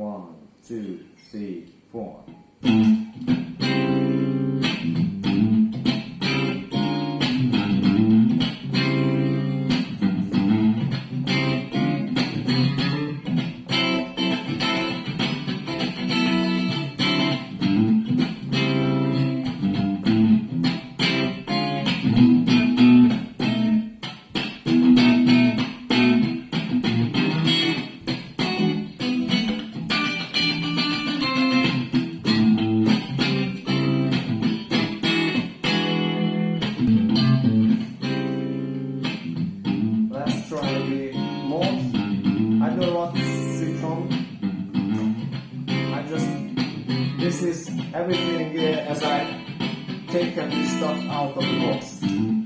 One, two, three, four. Let's this is everything uh, as I taken this stuff out of the box.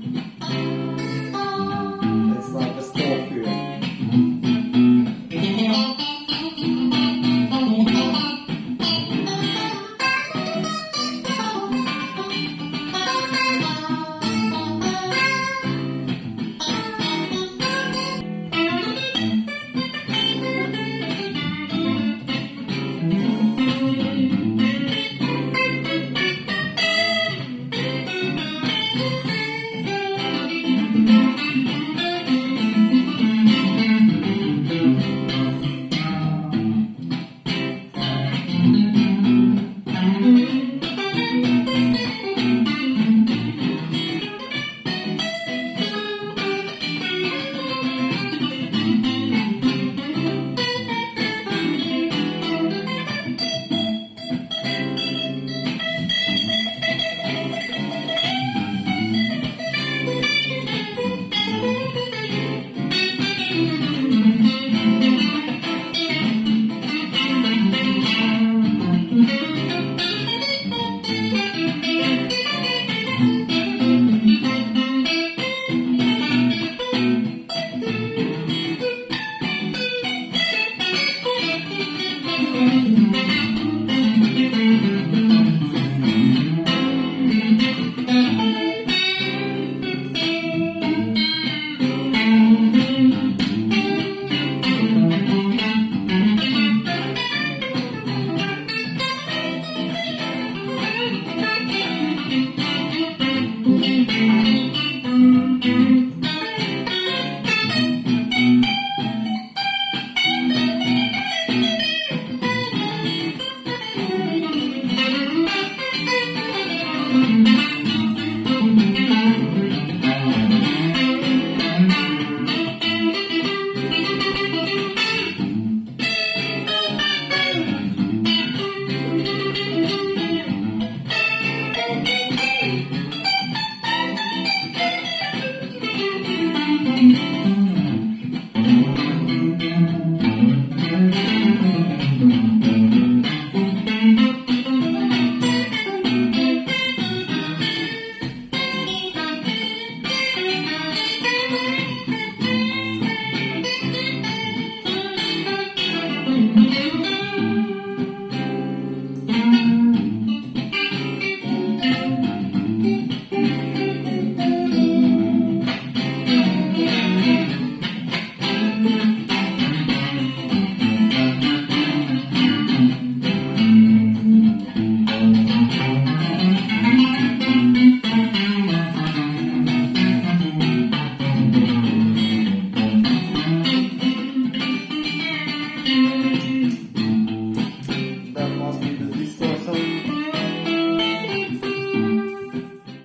Música